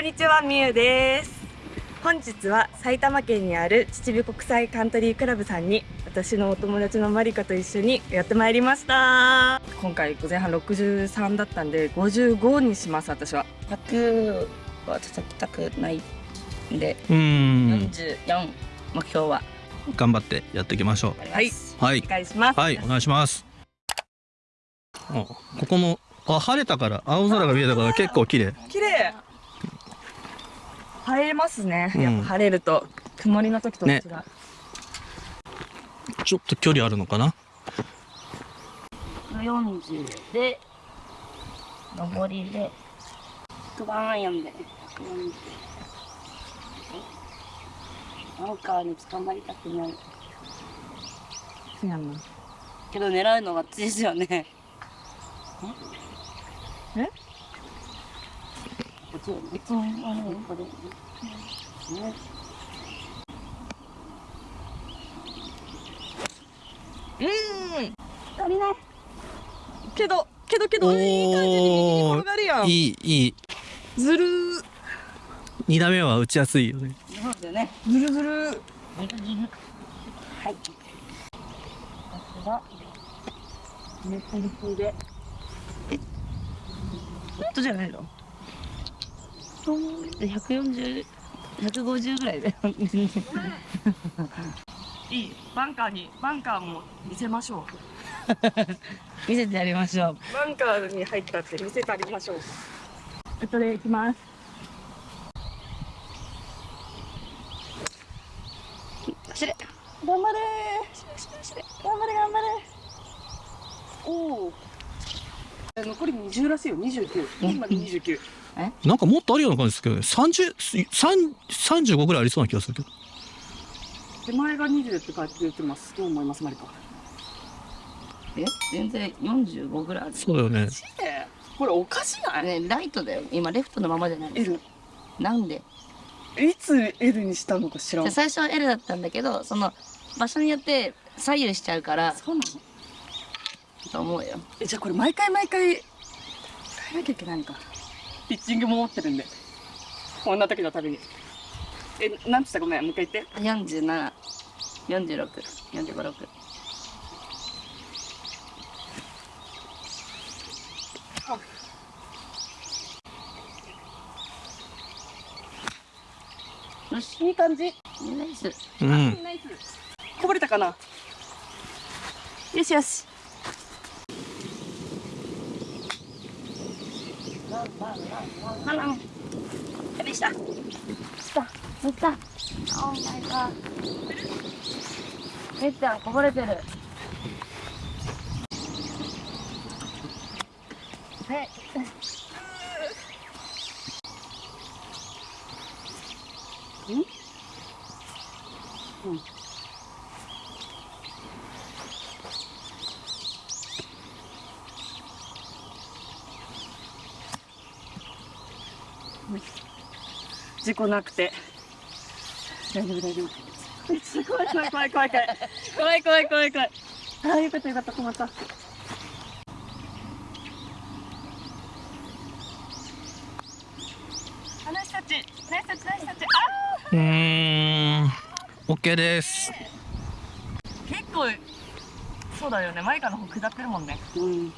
んにちは、みゆです。本日は埼玉県にある秩父国際カントリークラブさんに私のお友達のマリカと一緒にやってまいりました。今回前半63だったんで55にします、私は。100は叩きたくないんで、うーん44目標は頑張ってやっていきましょあります。うはいお願いします。はいお願いしますあここもあ晴れたから青空が見えたから結構綺麗綺麗。晴れますね。うんやっぱ晴れると、曇りの時と違う。ちょっと距離あるのかな？40で、上りで、100番アイアンで、140。アンカーに捕まりたくない。そうやんな。けど狙うのが強いですよね。え？ち、別に、あの、これ。ね。うん。足りない。けど、けどけど、いい感じに転がるやん。いいいいずるー、2打目は打ちやすいよねそうですよね。ずるずる。ずるずる。はい。さすが。めっちゃ立風で。ホットじゃないのトンって140、150ぐらいで。いい。バンカーに、バンカーも見せましょ 見せてやりましょう。う。バンカーに入ったって見せてあげましょう。えっとで、行きます。走れ。頑張れー頑張れ頑張れおお残り20らしいよ29今で29なんかもっとあるような感じですけどね。30 3 35ぐらいありそうな気がするけど。手前が20って書いてます。どう思いますマリカえ？全然45ぐらいある。そうだよね。これおかしない？ね、ライトだよ。今、レフトのままじゃないですか。L なんで？いつ L にしたのか知らん。で最初は L だったんだけど、その、場所によって左右しちゃうから、そうなの？と思うよ。えじゃあこれ毎回毎回変えなきゃいけないのかピッチングも持ってるんで。こんな時のたびに。えなんつった？ごめん。もう一回言って。47、46、45、6。よし、いい感じ。ナイス。うん。ナイスこぼれたかな。よしよし How long? Have you stopped? Stop. Stop. Oh my god. めっちゃこぼれてる。はい。事故なくて。大丈夫大丈夫。怖い怖い怖い怖い怖い。怖い怖い怖い怖い。ああよかったよかった困った。あナイスタッチナイスタッチナイスタッチ。あうーん OK です。ー結構そうだよね。マイカの方下ってるもんね。うん。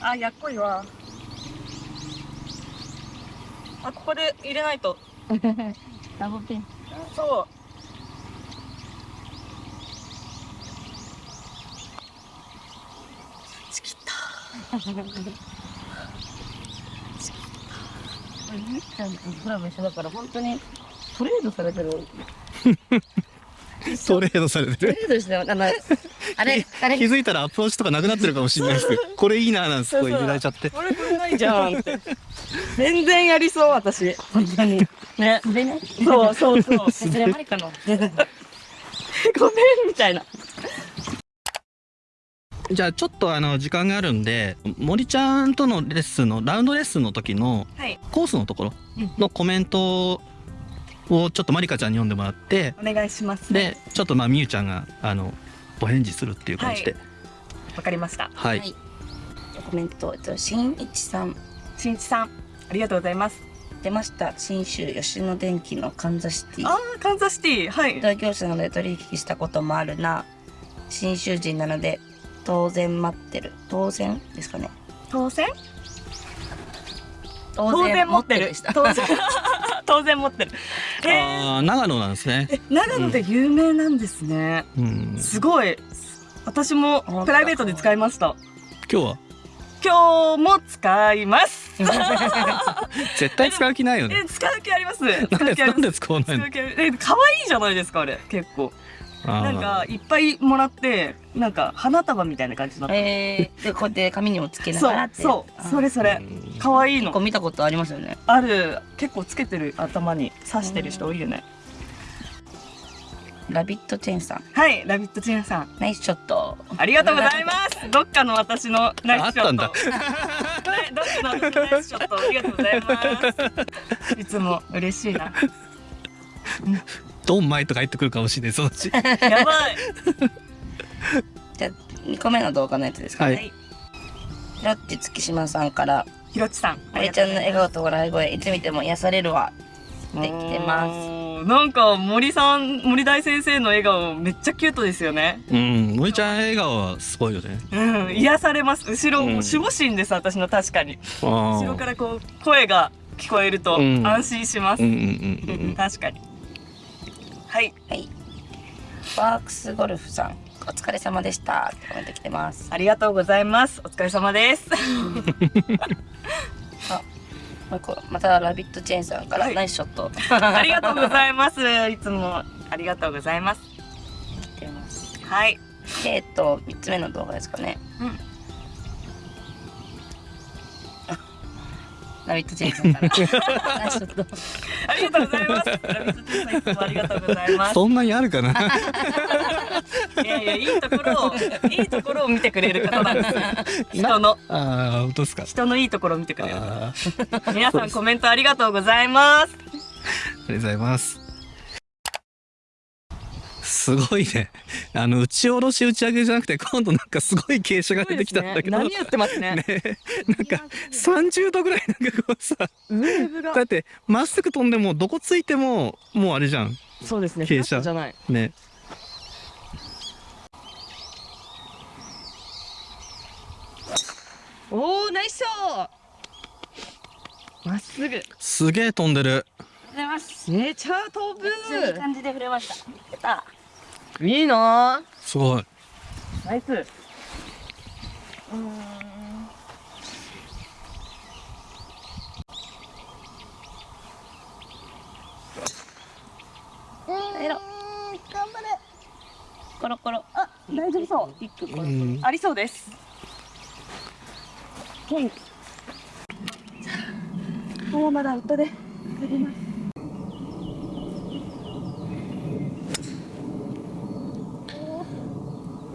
あやっこいわあここで入れないと。ダブルピン。そう。チキった。みっちゃん？とクラブ一緒だから本当にトレードされてる。トレードされてるトレードしてよ。あの、あれ、あれ気、づいたらアプローチとかなくなってるかもしれないですけどこれいいななん。てすごい入れられちゃってこれこれないじゃんって。全然やりそう私。本当に。ね。でね。そうそうそう。それマリカの。ごめんみたいな。じゃあちょっとあの時間があるんで森ちゃんとのレッスンのラウンドレッスンの時のはい。コースのところのコメントをちょっとまりかちゃんに読んでもらってお願いします。でちょっとまあみゆちゃんがあのお返事するっていう感じで。わかりました。はい、はいコメント、えっと、新一さん。しんいちさんありがとうございます。出ました。新州吉野電機のカンザシティ。あーカンザシティ。はい。同業者なので取引したこともあるな。新州人なので、当然待ってる。当然ですかね。当選当当然持ってる。でした。当然。当然持ってる。へえああ長野なんですね。長野で有名なんですね、うん。すごい。私もプライベートで使いました。今日は？今日も使います。絶対使う気ないよね。え使う気あります。なん使う気あります。でなんで使わないの？使う気ありえ可愛いじゃないですかあれ。結構。なんかいっぱいもらってなんか花束みたいな感じになって。えー、で、こうやって髪にもつけながらって。そうそう。それそれ。うん。可愛いの。結構見たことありますよね。ある。結構つけてる頭に。刺してる人多いよねラビットチェーンさん。はいラビットチェーンさん。ナイスショット。ありがとうございます。どっかの私のナイスショット。あったんだ。はいどっかのナイスショットありがとうございます。いつも嬉しいな。ドンマイとか入ってくるかもしれないそのうち。やばい。じゃあ、2個目の動画のやつですかね。はい。ひろっち月島さんから、ひろちさん。あれちゃんの笑顔と笑い声、いつ見ても癒されるわ。できてます。すなんか森さん森大先生の笑顔めっちゃキュートですよね。うん森ちゃん笑顔はすごいよね。うん癒されます。後ろ、うん。守護神です私の確かに。あ後ろからこう声が聞こえるとうん。安心します、うんうんうんうん 確かに。はい。はい。バークスゴルフさん、お疲れ様でした。ってコメント来てます。ありがとうございます。お疲れ様です もう一個、またラビットチェーンさんから、はいナイスショット。ありがとうございますいつもありがとうございます。はいで、えっと、3つ目の動画ですかね。うんラビットチェーンさんから。ありがとうございます。ラビットチェーンさんいつもありがとうございます。そんなにあるかな？いやいやいいところをいいところを見てくれる方なんですよ。人の。ああ本当ですか？人のいいところを見てくれる皆さんコメントありがとうございます。がとうございますすごいね。あの打ち下ろし打ち上げじゃなくて今度なんかすごい傾斜が出てきたんだけど。波打ってますね。ね。なんか30度ぐらいなんかこうさウェーブが。だってまっすぐ飛んでもどこついてももうあれじゃん。そうですね。傾斜。じゃない。ね。おおナイスショー。まっすぐ。すげえ飛んでる。めちゃ飛めっちゃいい感じで触れました。いいなすごいナイスえろ。頑張れ。コロコロ。あ大丈夫そうコロコロ。うんありそうです元気もうまだウッドで帰ります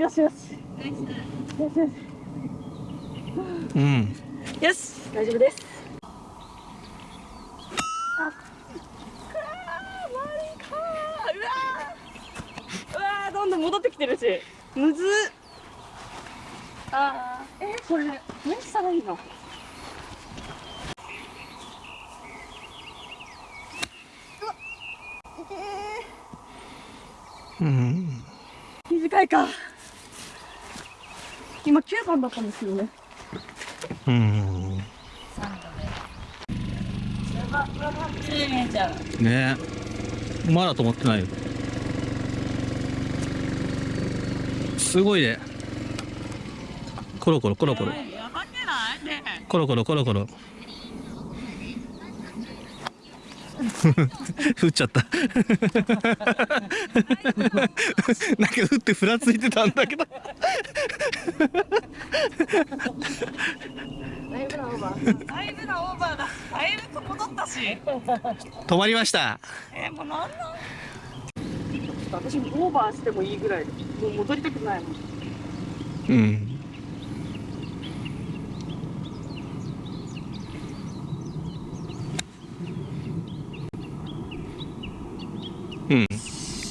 よしよし。よしよしうん。よし。大丈夫です。ああーマリカー。うわー。うわーどんどん戻ってきてるし。むずっ。あーえー、これ何したらいいの？うん。短いか今9番だったんですけどね。うん。ね。まだ止まってないよ。すごいね。コロコロコロコロ。やばくない？ねコロコロコロコロ 降っちゃった。なんか降ってふらついてたんだけど。だいぶなオーバーだ。いぶなオーバーだだいぶ戻ったし。止まりました。えー、もうなんなん。私もオーバーしてもいいぐらい。もう戻りたくないもん。うん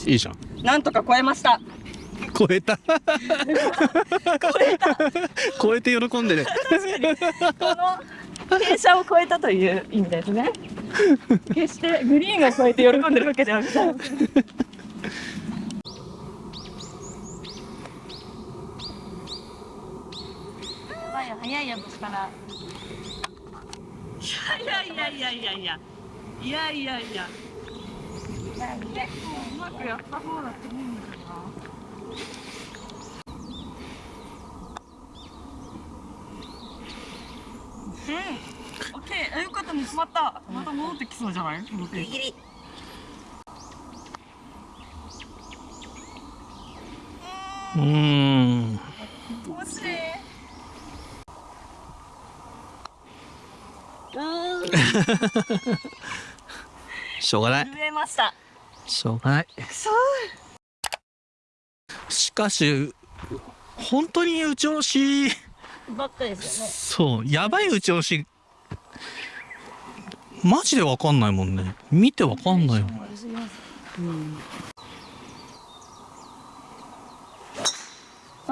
うんいいじゃん。なんとか超えました。超えた？超えた。超えて喜んでるこの傾斜を超えたという意味ですね。決してグリーンを超えて喜んでるわけじゃなくてやばい。よ早いやつから。いやいやいやいやいや。いやいやいやうまくやった方だと思うん。だけどなうん。オッケーあよかった見つまったまた戻ってきそうじゃないこのペースギリうーん惜しいしょうがない。震えましたしょう。がない。そう。しかし本当に打ち下ろしばっかですよね。そう。やばい打ち下ろし。マジでわかんないもんね。見てわかんないよ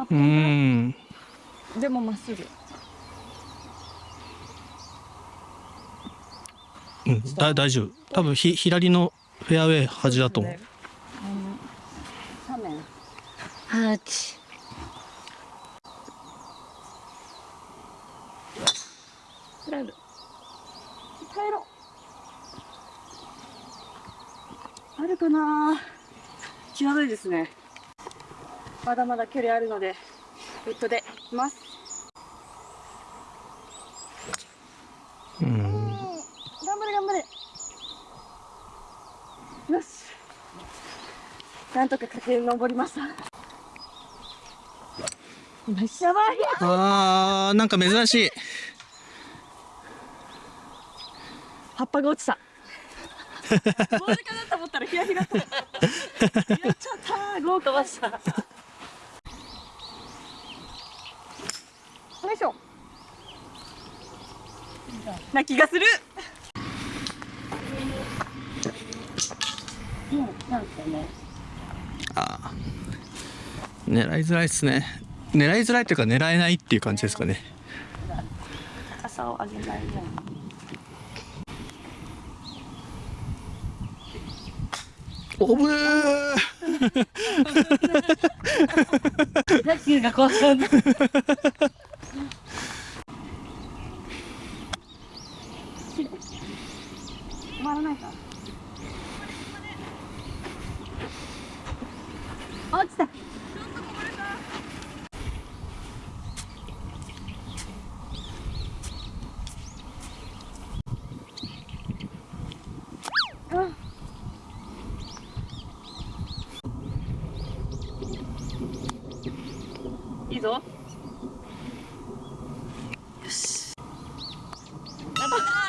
うーん。でもまっすぐ。うん。だ大丈夫。多分ひ左のフェアウェイ端だと思う。斜面ハーチ帰る帰ろ。うあるかな。際どいですね。まだまだ距離あるのでウッドでいきます。うん頑張れ頑張れよしなんとか駆け上りました。やばい。あーなんか珍しい。葉っぱが落ちた。棒時間だと思ったらヒヤヒヤとやっちゃった。豪華バスターよいしょ。な気がする。うんなんかねあー。狙いづらいですね。狙いづらいっていうか狙えないっていう感じですかね。高さを上げないよおぶー。が怖た止まらないか落ちたいいぞ。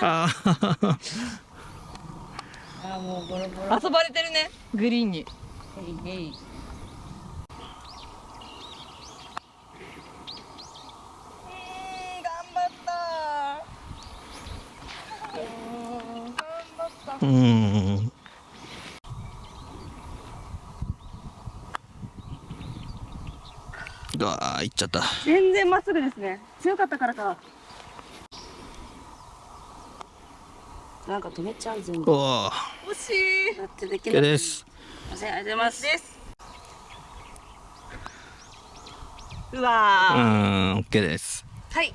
あーあーもうボロボロ遊ばれてるね。グリーンに。ヘイヘイ。頑張った。うーんうわーいっちゃった。全然まっすぐですね。強かったからか。なんか止めちゃう全部。おー。惜しいだってできない。です。すいませんありがとうございます。ですううわー、ーん OK です。はい